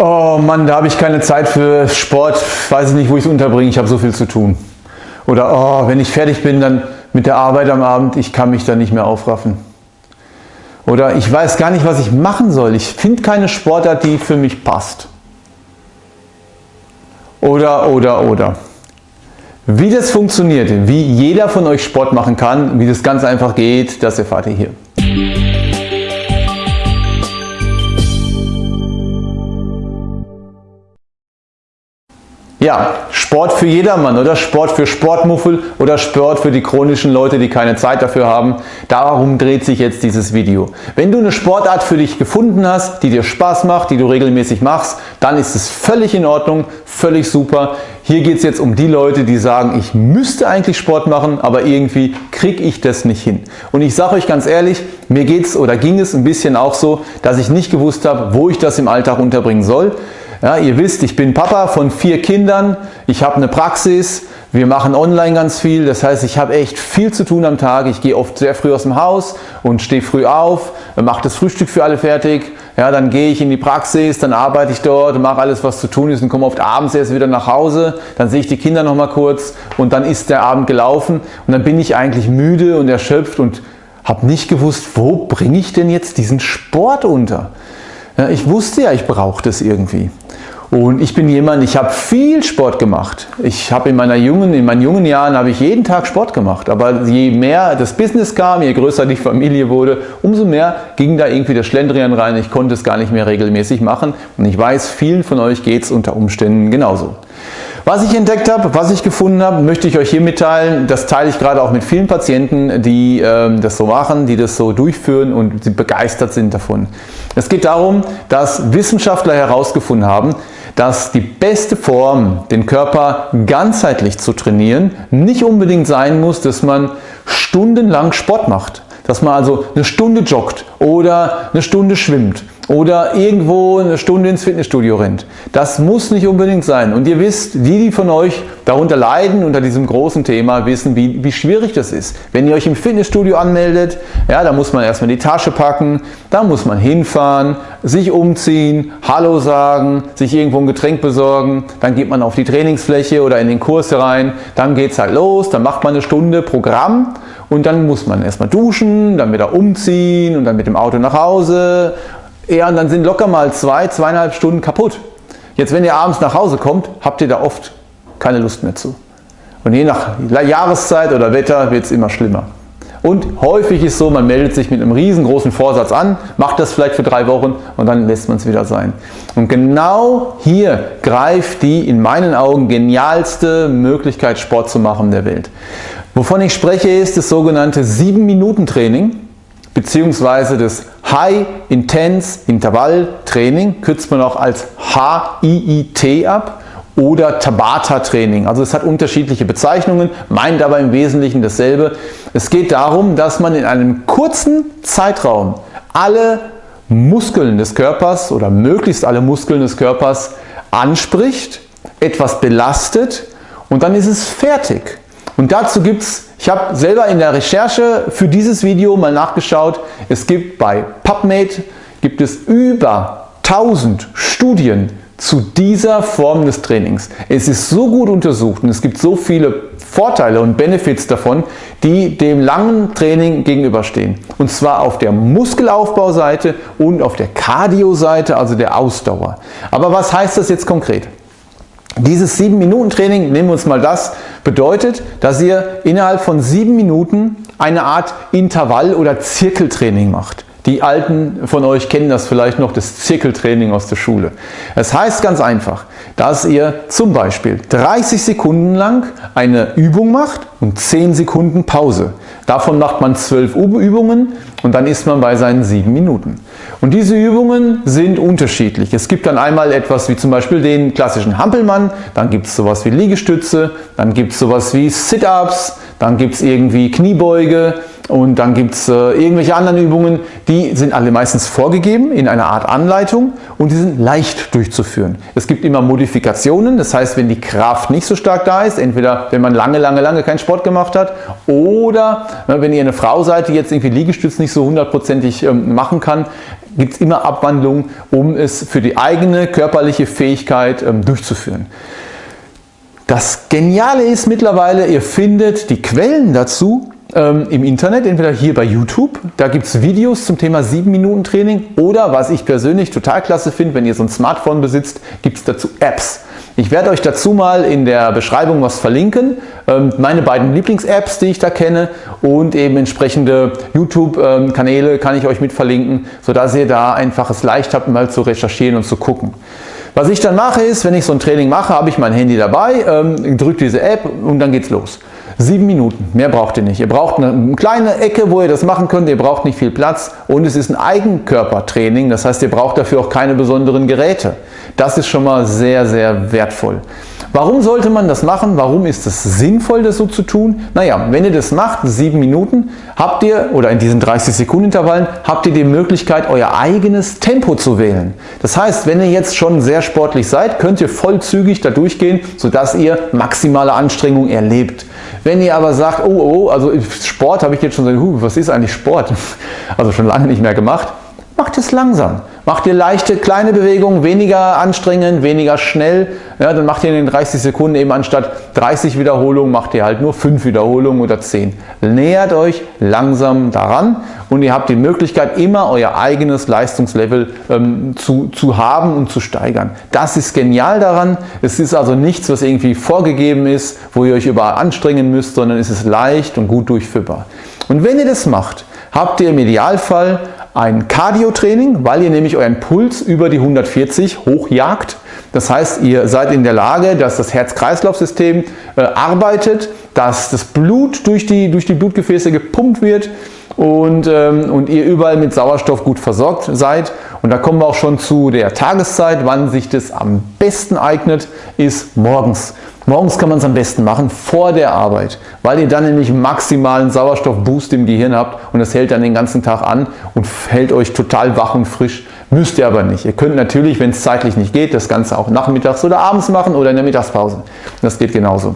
Oh Mann, da habe ich keine Zeit für Sport, weiß ich nicht, wo ich es unterbringe, ich habe so viel zu tun. Oder oh, wenn ich fertig bin dann mit der Arbeit am Abend, ich kann mich da nicht mehr aufraffen. Oder ich weiß gar nicht, was ich machen soll, ich finde keine Sportart, die für mich passt. Oder, oder, oder. Wie das funktioniert, wie jeder von euch Sport machen kann, wie das ganz einfach geht, das erfahrt ihr hier. Ja, Sport für jedermann oder Sport für Sportmuffel oder Sport für die chronischen Leute, die keine Zeit dafür haben. Darum dreht sich jetzt dieses Video. Wenn du eine Sportart für dich gefunden hast, die dir Spaß macht, die du regelmäßig machst, dann ist es völlig in Ordnung, völlig super. Hier geht es jetzt um die Leute, die sagen, ich müsste eigentlich Sport machen, aber irgendwie kriege ich das nicht hin. Und ich sage euch ganz ehrlich, mir geht es oder ging es ein bisschen auch so, dass ich nicht gewusst habe, wo ich das im Alltag unterbringen soll. Ja, ihr wisst, ich bin Papa von vier Kindern, ich habe eine Praxis, wir machen online ganz viel, das heißt, ich habe echt viel zu tun am Tag. Ich gehe oft sehr früh aus dem Haus und stehe früh auf, mache das Frühstück für alle fertig, ja, dann gehe ich in die Praxis, dann arbeite ich dort, mache alles, was zu tun ist und komme oft abends erst wieder nach Hause, dann sehe ich die Kinder noch mal kurz und dann ist der Abend gelaufen. Und dann bin ich eigentlich müde und erschöpft und habe nicht gewusst, wo bringe ich denn jetzt diesen Sport unter? Ja, ich wusste ja, ich brauche das irgendwie. Und ich bin jemand, ich habe viel Sport gemacht. Ich habe in meiner jungen, in meinen jungen Jahren habe ich jeden Tag Sport gemacht. Aber je mehr das Business kam, je größer die Familie wurde, umso mehr ging da irgendwie der Schlendrian rein. Ich konnte es gar nicht mehr regelmäßig machen. Und ich weiß, vielen von euch geht es unter Umständen genauso. Was ich entdeckt habe, was ich gefunden habe, möchte ich euch hier mitteilen. Das teile ich gerade auch mit vielen Patienten, die ähm, das so machen, die das so durchführen und die begeistert sind davon. Es geht darum, dass Wissenschaftler herausgefunden haben, dass die beste Form, den Körper ganzheitlich zu trainieren, nicht unbedingt sein muss, dass man stundenlang Sport macht. Dass man also eine Stunde joggt oder eine Stunde schwimmt oder irgendwo eine Stunde ins Fitnessstudio rennt. Das muss nicht unbedingt sein. Und ihr wisst, die, die von euch darunter leiden, unter diesem großen Thema, wissen, wie, wie schwierig das ist. Wenn ihr euch im Fitnessstudio anmeldet, ja, da muss man erstmal die Tasche packen, da muss man hinfahren, sich umziehen, Hallo sagen, sich irgendwo ein Getränk besorgen, dann geht man auf die Trainingsfläche oder in den Kurs rein, dann geht es halt los, dann macht man eine Stunde Programm und dann muss man erstmal duschen, dann wieder umziehen und dann mit dem Auto nach Hause ja, und dann sind locker mal zwei, zweieinhalb Stunden kaputt. Jetzt, wenn ihr abends nach Hause kommt, habt ihr da oft keine Lust mehr zu. Und je nach Jahreszeit oder Wetter wird es immer schlimmer. Und häufig ist so, man meldet sich mit einem riesengroßen Vorsatz an, macht das vielleicht für drei Wochen und dann lässt man es wieder sein. Und genau hier greift die in meinen Augen genialste Möglichkeit Sport zu machen der Welt. Wovon ich spreche ist das sogenannte 7-Minuten-Training beziehungsweise das High Intense Intervall Training, kürzt man auch als HIIT ab oder Tabata Training. Also es hat unterschiedliche Bezeichnungen, meint aber im Wesentlichen dasselbe. Es geht darum, dass man in einem kurzen Zeitraum alle Muskeln des Körpers oder möglichst alle Muskeln des Körpers anspricht, etwas belastet und dann ist es fertig. Und dazu gibt es, ich habe selber in der Recherche für dieses Video mal nachgeschaut, es gibt bei PubMed gibt es über 1000 Studien zu dieser Form des Trainings. Es ist so gut untersucht und es gibt so viele Vorteile und Benefits davon, die dem langen Training gegenüberstehen. Und zwar auf der Muskelaufbauseite und auf der Cardio-Seite, also der Ausdauer. Aber was heißt das jetzt konkret? Dieses 7-Minuten-Training, nehmen wir uns mal das, bedeutet, dass ihr innerhalb von 7 Minuten eine Art Intervall- oder Zirkeltraining macht. Die Alten von euch kennen das vielleicht noch, das Zirkeltraining aus der Schule. Es das heißt ganz einfach, dass ihr zum Beispiel 30 Sekunden lang eine Übung macht und 10 Sekunden Pause. Davon macht man 12 Übungen und dann ist man bei seinen 7 Minuten. Und diese Übungen sind unterschiedlich. Es gibt dann einmal etwas wie zum Beispiel den klassischen Hampelmann, dann gibt es sowas wie Liegestütze, dann gibt es sowas wie Sit-Ups, dann gibt es irgendwie Kniebeuge und dann gibt es äh, irgendwelche anderen Übungen, die sind alle meistens vorgegeben in einer Art Anleitung und die sind leicht durchzuführen. Es gibt immer Modifikationen, das heißt, wenn die Kraft nicht so stark da ist, entweder wenn man lange, lange, lange keinen Sport gemacht hat oder äh, wenn ihr eine Frau seid, die jetzt irgendwie Liegestütz nicht so hundertprozentig ähm, machen kann, gibt es immer Abwandlungen, um es für die eigene körperliche Fähigkeit ähm, durchzuführen. Das Geniale ist mittlerweile, ihr findet die Quellen dazu ähm, im Internet, entweder hier bei YouTube, da gibt es Videos zum Thema 7 Minuten Training oder was ich persönlich total klasse finde, wenn ihr so ein Smartphone besitzt, gibt es dazu Apps. Ich werde euch dazu mal in der Beschreibung was verlinken, ähm, meine beiden Lieblings-Apps, die ich da kenne und eben entsprechende YouTube-Kanäle kann ich euch mit verlinken, sodass ihr da einfach es leicht habt, mal zu recherchieren und zu gucken. Was ich dann mache ist, wenn ich so ein Training mache, habe ich mein Handy dabei, ähm, drücke diese App und dann geht's los. Sieben Minuten, mehr braucht ihr nicht. Ihr braucht eine kleine Ecke, wo ihr das machen könnt, ihr braucht nicht viel Platz und es ist ein Eigenkörpertraining, das heißt ihr braucht dafür auch keine besonderen Geräte. Das ist schon mal sehr, sehr wertvoll. Warum sollte man das machen? Warum ist es sinnvoll, das so zu tun? Naja, wenn ihr das macht, sieben Minuten, habt ihr, oder in diesen 30 Sekunden Intervallen, habt ihr die Möglichkeit, euer eigenes Tempo zu wählen. Das heißt, wenn ihr jetzt schon sehr sportlich seid, könnt ihr vollzügig da durchgehen, sodass ihr maximale Anstrengung erlebt. Wenn ihr aber sagt, oh, oh, also Sport habe ich jetzt schon huh, was ist eigentlich Sport? Also schon lange nicht mehr gemacht, macht es langsam. Macht ihr leichte, kleine Bewegungen, weniger anstrengend, weniger schnell. Ja, dann macht ihr in den 30 Sekunden eben anstatt 30 Wiederholungen, macht ihr halt nur 5 Wiederholungen oder 10. Nähert euch langsam daran und ihr habt die Möglichkeit, immer euer eigenes Leistungslevel ähm, zu, zu haben und zu steigern. Das ist genial daran. Es ist also nichts, was irgendwie vorgegeben ist, wo ihr euch überall anstrengen müsst, sondern es ist leicht und gut durchführbar. Und wenn ihr das macht, habt ihr im Idealfall ein Cardio-Training, weil ihr nämlich euren Puls über die 140 hochjagt. Das heißt, ihr seid in der Lage, dass das Herz-Kreislauf-System äh, arbeitet, dass das Blut durch die, durch die Blutgefäße gepumpt wird und, ähm, und ihr überall mit Sauerstoff gut versorgt seid. Und da kommen wir auch schon zu der Tageszeit, wann sich das am besten eignet, ist morgens. Morgens kann man es am besten machen, vor der Arbeit, weil ihr dann nämlich maximalen Sauerstoffboost im Gehirn habt und das hält dann den ganzen Tag an und hält euch total wach und frisch. Müsst ihr aber nicht. Ihr könnt natürlich, wenn es zeitlich nicht geht, das Ganze auch nachmittags oder abends machen oder in der Mittagspause. Das geht genauso.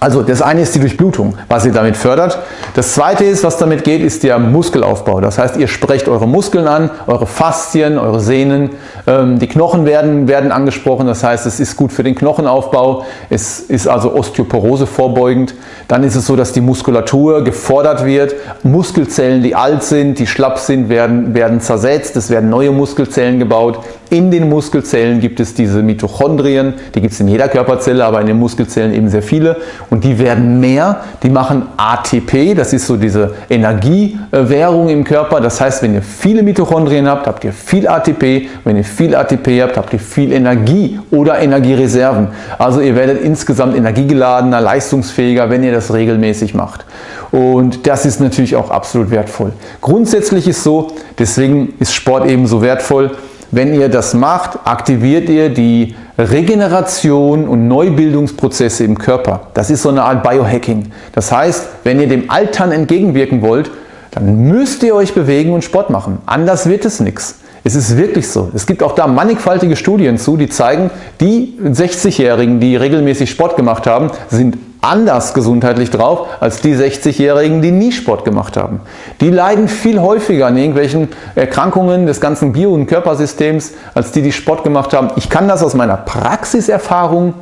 Also das eine ist die Durchblutung, was ihr damit fördert. Das zweite ist, was damit geht, ist der Muskelaufbau. Das heißt, ihr sprecht eure Muskeln an, eure Faszien, eure Sehnen. Ähm, die Knochen werden, werden angesprochen, das heißt, es ist gut für den Knochenaufbau. Es ist also Osteoporose vorbeugend. Dann ist es so, dass die Muskulatur gefordert wird. Muskelzellen, die alt sind, die schlapp sind, werden, werden zersetzt. Es werden neue Muskelzellen gebaut. In den Muskelzellen gibt es diese Mitochondrien, die gibt es in jeder Körperzelle, aber in den Muskelzellen eben sehr viele und die werden mehr, die machen ATP, das ist so diese Energiewährung im Körper, das heißt, wenn ihr viele Mitochondrien habt, habt ihr viel ATP, wenn ihr viel ATP habt, habt ihr viel Energie oder Energiereserven. Also ihr werdet insgesamt energiegeladener, leistungsfähiger, wenn ihr das regelmäßig macht. Und das ist natürlich auch absolut wertvoll. Grundsätzlich ist so, deswegen ist Sport eben so wertvoll, wenn ihr das macht, aktiviert ihr die Regeneration und Neubildungsprozesse im Körper. Das ist so eine Art Biohacking. Das heißt, wenn ihr dem Altern entgegenwirken wollt, dann müsst ihr euch bewegen und Sport machen. Anders wird es nichts. Es ist wirklich so. Es gibt auch da mannigfaltige Studien zu, die zeigen, die 60-Jährigen, die regelmäßig Sport gemacht haben, sind anders gesundheitlich drauf als die 60-Jährigen, die nie Sport gemacht haben. Die leiden viel häufiger an irgendwelchen Erkrankungen des ganzen Bio- und Körpersystems, als die, die Sport gemacht haben. Ich kann das aus meiner Praxiserfahrung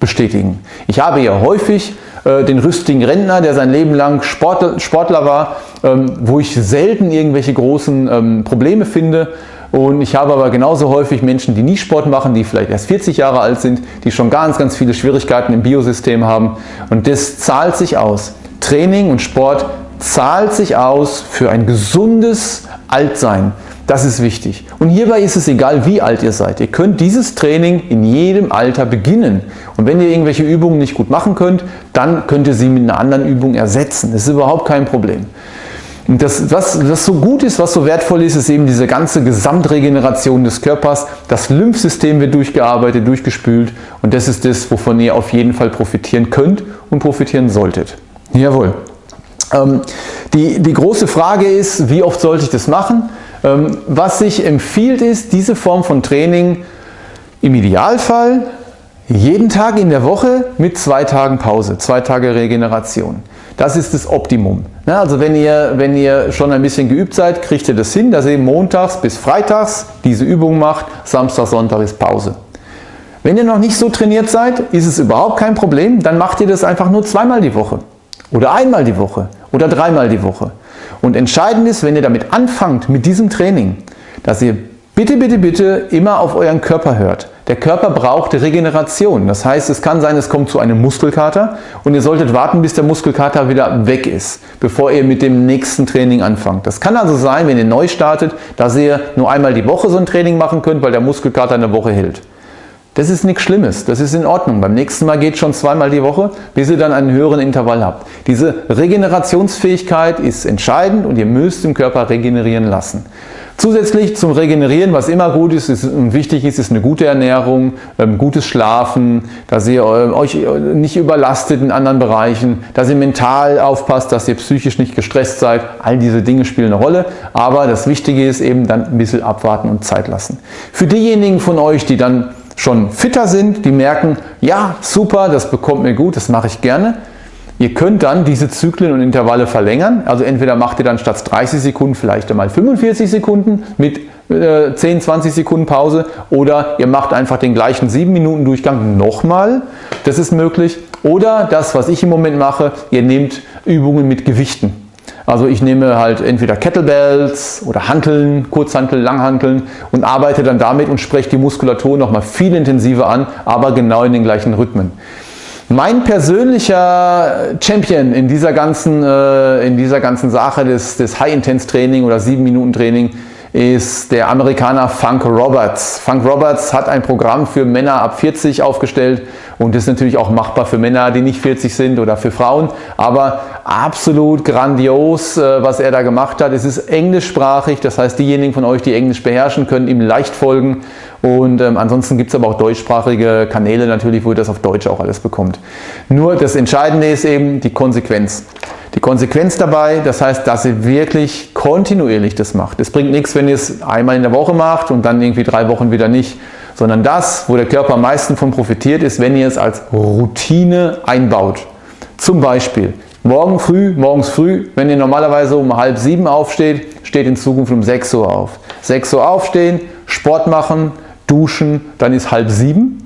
bestätigen. Ich habe ja häufig äh, den rüstigen Rentner, der sein Leben lang Sportler, war, ähm, wo ich selten irgendwelche großen ähm, Probleme finde. Und ich habe aber genauso häufig Menschen, die nie Sport machen, die vielleicht erst 40 Jahre alt sind, die schon ganz, ganz viele Schwierigkeiten im Biosystem haben. Und das zahlt sich aus. Training und Sport zahlt sich aus für ein gesundes Altsein. Das ist wichtig. Und hierbei ist es egal, wie alt ihr seid. Ihr könnt dieses Training in jedem Alter beginnen. Und wenn ihr irgendwelche Übungen nicht gut machen könnt, dann könnt ihr sie mit einer anderen Übung ersetzen. Das ist überhaupt kein Problem. Und das, was, was so gut ist, was so wertvoll ist, ist eben diese ganze Gesamtregeneration des Körpers. Das Lymphsystem wird durchgearbeitet, durchgespült und das ist das, wovon ihr auf jeden Fall profitieren könnt und profitieren solltet. Jawohl. Ähm, die, die große Frage ist, wie oft sollte ich das machen? Ähm, was sich empfiehlt ist, diese Form von Training im Idealfall jeden Tag in der Woche mit zwei Tagen Pause, zwei Tage Regeneration. Das ist das Optimum. Also wenn ihr, wenn ihr schon ein bisschen geübt seid, kriegt ihr das hin, dass ihr montags bis freitags diese Übung macht, Samstag, Sonntag ist Pause. Wenn ihr noch nicht so trainiert seid, ist es überhaupt kein Problem, dann macht ihr das einfach nur zweimal die Woche oder einmal die Woche oder dreimal die Woche. Und entscheidend ist, wenn ihr damit anfangt, mit diesem Training, dass ihr bitte, bitte, bitte immer auf euren Körper hört. Der Körper braucht Regeneration. Das heißt, es kann sein, es kommt zu einem Muskelkater und ihr solltet warten, bis der Muskelkater wieder weg ist, bevor ihr mit dem nächsten Training anfangt. Das kann also sein, wenn ihr neu startet, dass ihr nur einmal die Woche so ein Training machen könnt, weil der Muskelkater eine Woche hält. Das ist nichts Schlimmes, das ist in Ordnung. Beim nächsten Mal geht schon zweimal die Woche, bis ihr dann einen höheren Intervall habt. Diese Regenerationsfähigkeit ist entscheidend und ihr müsst den Körper regenerieren lassen. Zusätzlich zum Regenerieren, was immer gut ist, ist und wichtig ist, ist eine gute Ernährung, ähm, gutes Schlafen, dass ihr äh, euch äh, nicht überlastet in anderen Bereichen, dass ihr mental aufpasst, dass ihr psychisch nicht gestresst seid. All diese Dinge spielen eine Rolle, aber das Wichtige ist eben dann ein bisschen abwarten und Zeit lassen. Für diejenigen von euch, die dann schon fitter sind, die merken, ja super, das bekommt mir gut, das mache ich gerne. Ihr könnt dann diese Zyklen und Intervalle verlängern, also entweder macht ihr dann statt 30 Sekunden vielleicht einmal 45 Sekunden mit äh, 10, 20 Sekunden Pause oder ihr macht einfach den gleichen 7 Minuten Durchgang nochmal, das ist möglich. Oder das, was ich im Moment mache, ihr nehmt Übungen mit Gewichten. Also ich nehme halt entweder Kettlebells oder Hanteln, Kurzhanteln, Langhanteln und arbeite dann damit und spreche die Muskulatur nochmal viel intensiver an, aber genau in den gleichen Rhythmen. Mein persönlicher Champion in dieser ganzen, äh, in dieser ganzen Sache des, des High-Intense-Training oder 7-Minuten-Training ist der Amerikaner Funk Roberts. Funk Roberts hat ein Programm für Männer ab 40 aufgestellt und ist natürlich auch machbar für Männer, die nicht 40 sind oder für Frauen, aber absolut grandios, äh, was er da gemacht hat. Es ist englischsprachig, das heißt diejenigen von euch, die Englisch beherrschen, können ihm leicht folgen und ähm, ansonsten gibt es aber auch deutschsprachige Kanäle natürlich, wo ihr das auf Deutsch auch alles bekommt. Nur das Entscheidende ist eben die Konsequenz. Die Konsequenz dabei, das heißt, dass ihr wirklich kontinuierlich das macht. Es bringt nichts, wenn ihr es einmal in der Woche macht und dann irgendwie drei Wochen wieder nicht, sondern das, wo der Körper am meisten von profitiert, ist, wenn ihr es als Routine einbaut. Zum Beispiel morgen früh, morgens früh, wenn ihr normalerweise um halb sieben aufsteht, steht in Zukunft um 6 Uhr auf. 6 Uhr aufstehen, Sport machen, duschen, dann ist halb sieben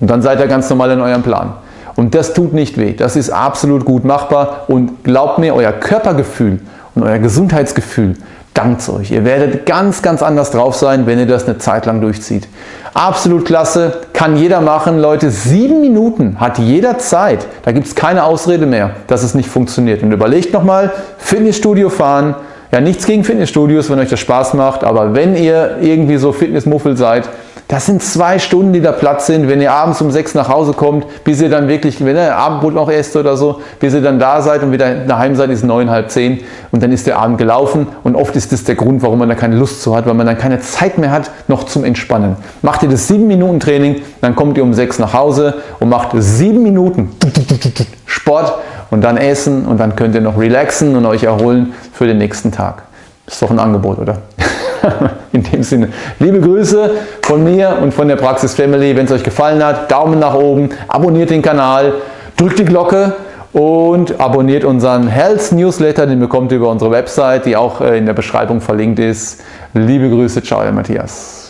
und dann seid ihr ganz normal in eurem Plan. Und das tut nicht weh. Das ist absolut gut machbar und glaubt mir, euer Körpergefühl und euer Gesundheitsgefühl dankt euch. Ihr werdet ganz, ganz anders drauf sein, wenn ihr das eine Zeit lang durchzieht. Absolut klasse, kann jeder machen. Leute, sieben Minuten hat jeder Zeit. Da gibt es keine Ausrede mehr, dass es nicht funktioniert. Und überlegt nochmal, Fitnessstudio fahren. Ja, nichts gegen Fitnessstudios, wenn euch das Spaß macht, aber wenn ihr irgendwie so Fitnessmuffel seid, das sind zwei Stunden, die da Platz sind, wenn ihr abends um sechs nach Hause kommt, bis ihr dann wirklich, wenn ihr Abendbrot noch esst oder so, bis ihr dann da seid und wieder daheim seid, ist neun, halb zehn und dann ist der Abend gelaufen und oft ist das der Grund, warum man da keine Lust zu hat, weil man dann keine Zeit mehr hat, noch zum Entspannen. Macht ihr das sieben Minuten Training, dann kommt ihr um sechs nach Hause und macht sieben Minuten Sport und dann essen und dann könnt ihr noch relaxen und euch erholen für den nächsten Tag. Ist doch ein Angebot, oder? In dem Sinne, liebe Grüße von mir und von der Praxis Family. Wenn es euch gefallen hat, Daumen nach oben, abonniert den Kanal, drückt die Glocke und abonniert unseren Health Newsletter, den bekommt ihr über unsere Website, die auch äh, in der Beschreibung verlinkt ist. Liebe Grüße, ciao, Matthias.